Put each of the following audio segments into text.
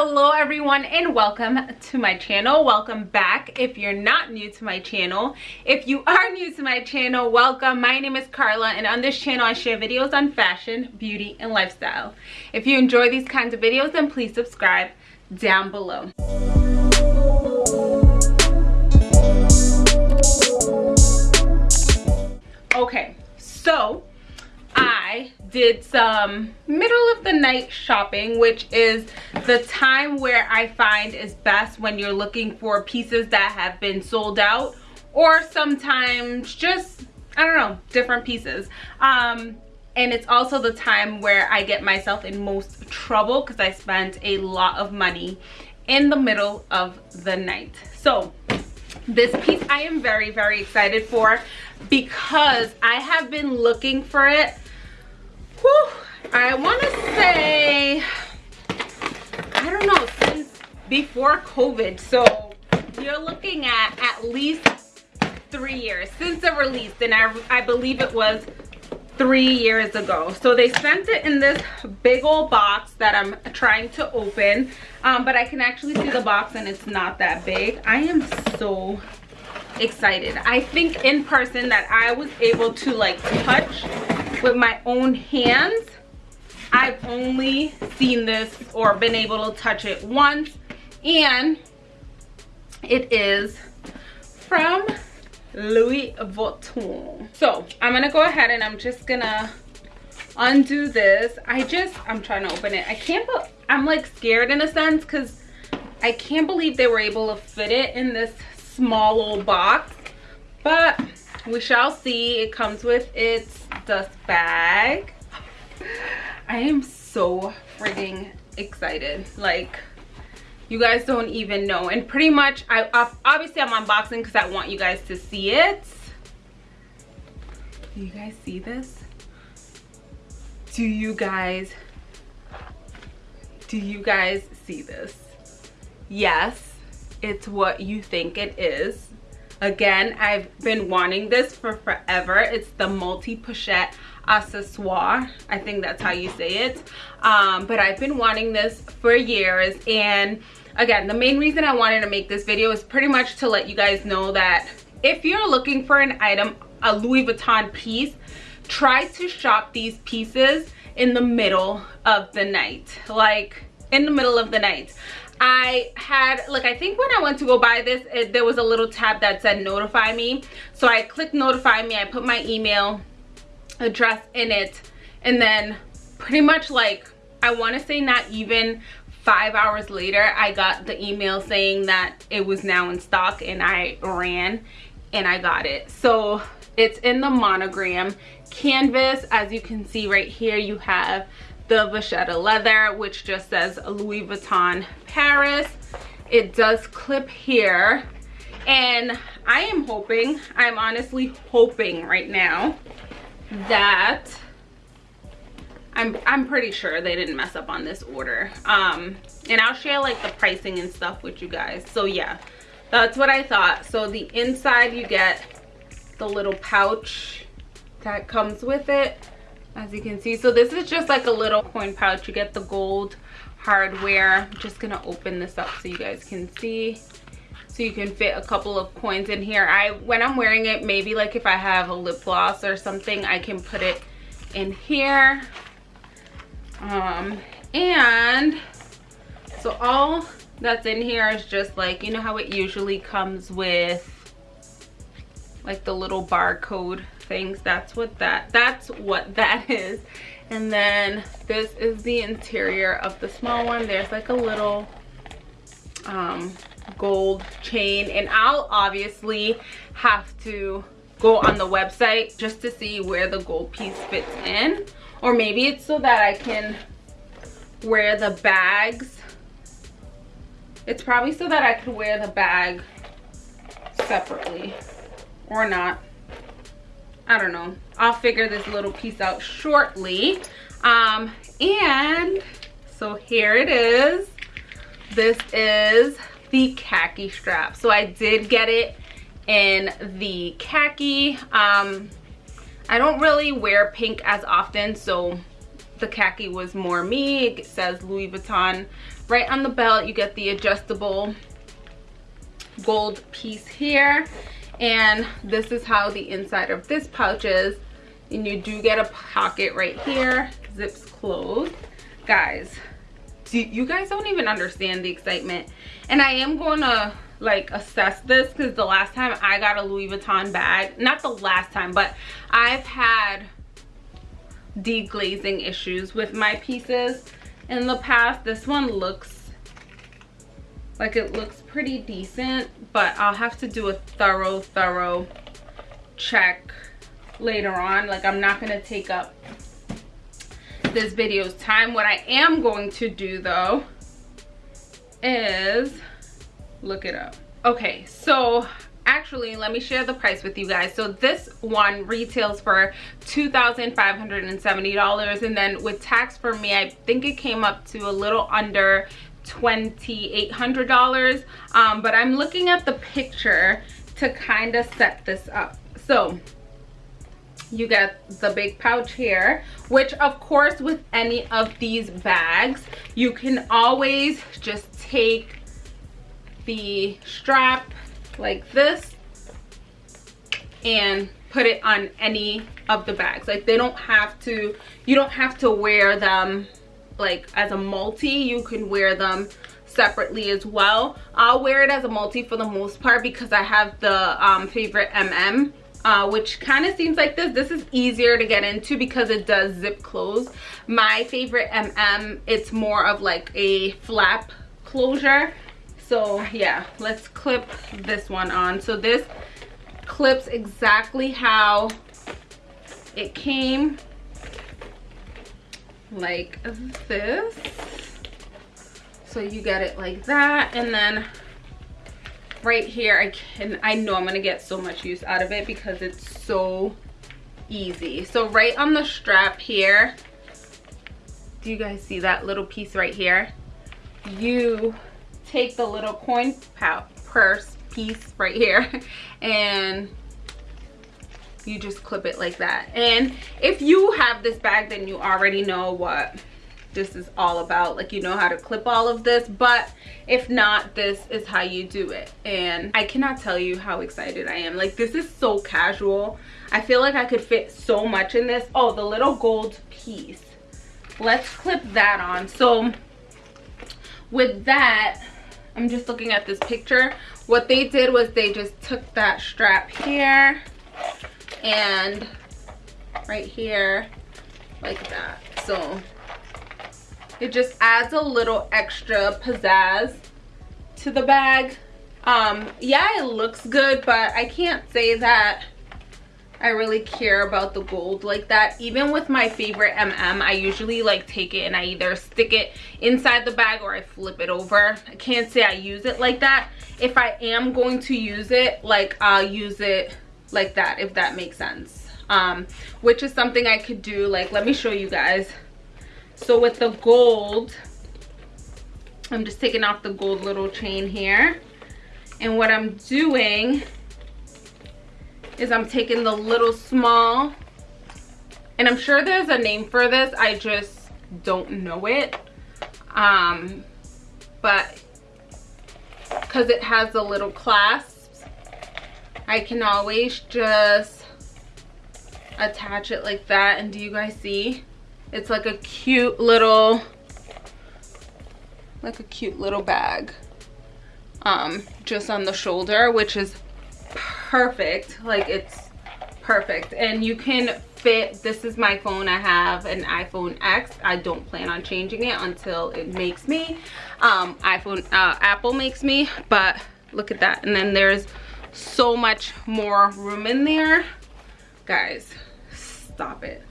hello everyone and welcome to my channel. Welcome back. If you're not new to my channel if you are new to my channel welcome. My name is carla and on this channel i share videos on fashion beauty and lifestyle. If you enjoy these kinds of videos then please subscribe down below. Okay so I did some middle of the night shopping, which is the time where I find is best when you're looking for pieces that have been sold out or sometimes just, I don't know, different pieces. Um, and it's also the time where I get myself in most trouble because I spent a lot of money in the middle of the night. So this piece I am very, very excited for because I have been looking for it Whew, I want to say, I don't know, since before COVID. So you're looking at at least three years since the release. And I, I believe it was three years ago. So they sent it in this big old box that I'm trying to open. Um, but I can actually see the box and it's not that big. I am so excited. I think in person that I was able to like touch with my own hands. I've only seen this or been able to touch it once and it is from Louis Vuitton. So I'm gonna go ahead and I'm just gonna undo this. I just, I'm trying to open it. I can't, I'm like scared in a sense because I can't believe they were able to fit it in this small old box. But we shall see. It comes with its dust bag. I am so freaking excited. Like, you guys don't even know. And pretty much, I obviously I'm unboxing because I want you guys to see it. Do you guys see this? Do you guys, do you guys see this? Yes, it's what you think it is Again, I've been wanting this for forever. It's the multi-pochette accessoire. I think that's how you say it. Um, but I've been wanting this for years. And again, the main reason I wanted to make this video is pretty much to let you guys know that if you're looking for an item, a Louis Vuitton piece, try to shop these pieces in the middle of the night. Like in the middle of the night. I had, like, I think when I went to go buy this, it, there was a little tab that said notify me. So I clicked notify me. I put my email address in it. And then pretty much like, I want to say not even five hours later, I got the email saying that it was now in stock and I ran and I got it. So it's in the monogram canvas. As you can see right here, you have the vachetta leather which just says louis vuitton paris. It does clip here and i am hoping i'm honestly hoping right now that i'm i'm pretty sure they didn't mess up on this order. Um and i'll share like the pricing and stuff with you guys. So yeah that's what i thought. So the inside you get the little pouch that comes with it as you can see so this is just like a little coin pouch. You get the gold hardware. I'm just gonna open this up so you guys can see so you can fit a couple of coins in here. I when i'm wearing it maybe like if i have a lip gloss or something i can put it in here. Um and so all that's in here is just like you know how it usually comes with like the little barcode things. That's what that that's what that is. And then this is the interior of the small one. There's like a little um, gold chain. And i'll obviously have to go on the website just to see where the gold piece fits in. Or maybe it's so that i can wear the bags. It's probably so that i could wear the bag separately. Or not I don't know. I'll figure this little piece out shortly. Um, and so here it is. This is the khaki strap. So I did get it in the khaki. Um, I don't really wear pink as often, so the khaki was more me. It says Louis Vuitton right on the belt you get the adjustable gold piece here and this is how the inside of this pouch is. And you do get a pocket right here. Zips closed. Guys you guys don't even understand the excitement. And i am going to like assess this because the last time i got a louis vuitton bag not the last time but i've had deglazing issues with my pieces in the past. This one looks like it looks pretty decent but i'll have to do a thorough thorough check later on. Like i'm not going to take up this video's time. What i am going to do though is look it up. Okay so actually let me share the price with you guys. So this one retails for two thousand five hundred and seventy dollars and then with tax for me i think it came up to a little under $2,800 um, but I'm looking at the picture to kind of set this up. So you get the big pouch here which of course with any of these bags you can always just take the strap like this and put it on any of the bags. Like they don't have to you don't have to wear them like as a multi you can wear them separately as well. I'll wear it as a multi for the most part because i have the um, favorite mm uh, which kind of seems like this. This is easier to get into because it does zip close. My favorite mm it's more of like a flap closure. So yeah let's clip this one on. So this clips exactly how it came like this. So you get it like that and then right here i can i know i'm gonna get so much use out of it because it's so easy. So right on the strap here do you guys see that little piece right here? You take the little coin purse piece right here and you just clip it like that. And if you have this bag then you already know what this is all about. Like you know how to clip all of this but if not this is how you do it. And i cannot tell you how excited i am. Like this is so casual. I feel like i could fit so much in this. Oh the little gold piece. Let's clip that on. So with that i'm just looking at this picture. What they did was they just took that strap here and right here like that so it just adds a little extra pizzazz to the bag um yeah it looks good but i can't say that I really care about the gold like that. Even with my favorite MM, I usually like take it and I either stick it inside the bag or I flip it over. I can't say I use it like that. If I am going to use it, like I'll use it like that, if that makes sense. Um, which is something I could do. Like, let me show you guys so with the gold i'm just taking off the gold little chain here and what i'm doing is i'm taking the little small and i'm sure there's a name for this i just don't know it um but because it has the little clasps i can always just attach it like that and do you guys see it's like a cute little, like a cute little bag um, just on the shoulder, which is perfect. Like it's perfect. And you can fit, this is my phone. I have an iPhone X. I don't plan on changing it until it makes me. Um, iPhone, uh, Apple makes me, but look at that. And then there's so much more room in there. Guys, stop it.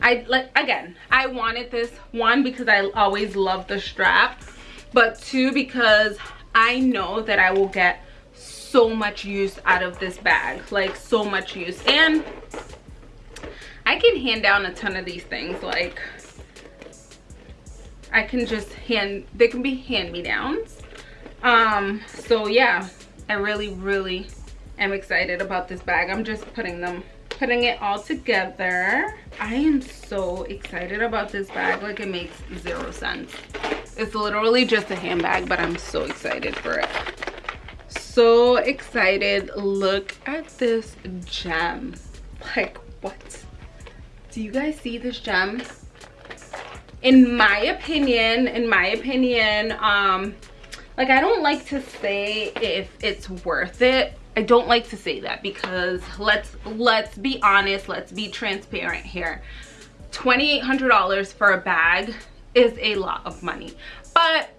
I like again, I wanted this one because I always love the strap, but two because I know that I will get so much use out of this bag, like so much use. And I can hand down a ton of these things like I can just hand they can be hand-me-downs. Um so yeah, I really really am excited about this bag. I'm just putting them putting it all together. I am so excited about this bag. Like it makes zero sense. It's literally just a handbag but i'm so excited for it. So excited. Look at this gem. Like what? Do you guys see this gem? In my opinion in my opinion um like i don't like to say if it's worth it i don't like to say that because let's let's be honest let's be transparent here $2,800 for a bag is a lot of money. But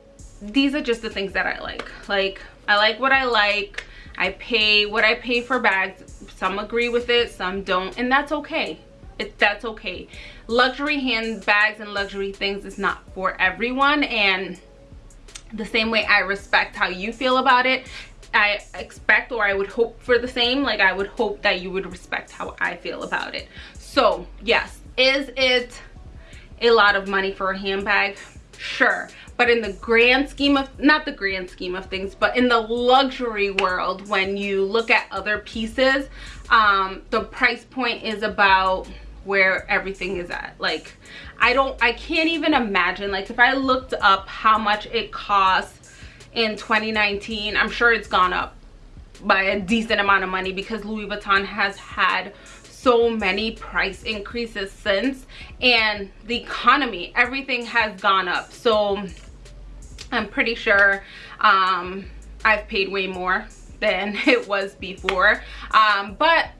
these are just the things that I like. Like, I like what I like. I pay what I pay for bags. Some agree with it, some don't, and that's okay. It, that's okay. Luxury handbags and luxury things is not for everyone, and the same way I respect how you feel about it, I expect or I would hope for the same. Like, I would hope that you would respect how I feel about it. So, yes, is it a lot of money for a handbag? Sure. But in the grand scheme of, not the grand scheme of things, but in the luxury world, when you look at other pieces, um, the price point is about where everything is at. Like, I don't, I can't even imagine, like if I looked up how much it costs in 2019, I'm sure it's gone up by a decent amount of money because Louis Vuitton has had so many price increases since and the economy everything has gone up. So i'm pretty sure um, i've paid way more than it was before. Um, but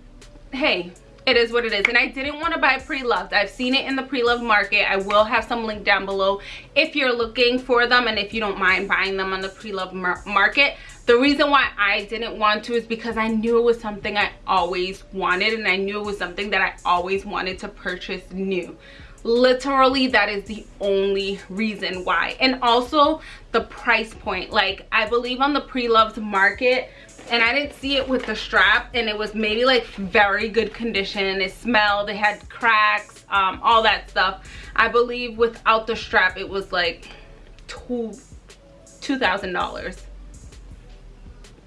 hey it is what it is. And i didn't want to buy pre-loved. I've seen it in the pre-loved market. I will have some link down below if you're looking for them and if you don't mind buying them on the pre-loved mar market. The reason why I didn't want to is because I knew it was something I always wanted and I knew it was something that I always wanted to purchase new. Literally that is the only reason why. And also the price point. Like i believe on the pre-loved market and i didn't see it with the strap and it was maybe like very good condition. It smelled it had cracks um, all that stuff. I believe without the strap it was like two two thousand dollars.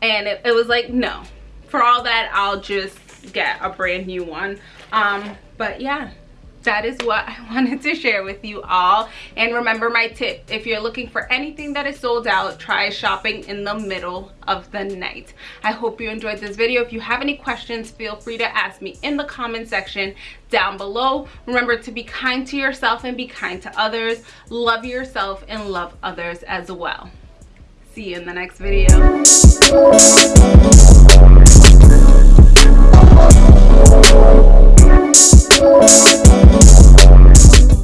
And it, it was like no. For all that i'll just get a brand new one. Um but yeah that is what I wanted to share with you all. And remember my tip, if you're looking for anything that is sold out, try shopping in the middle of the night. I hope you enjoyed this video. If you have any questions, feel free to ask me in the comment section down below. Remember to be kind to yourself and be kind to others. Love yourself and love others as well. See you in the next video.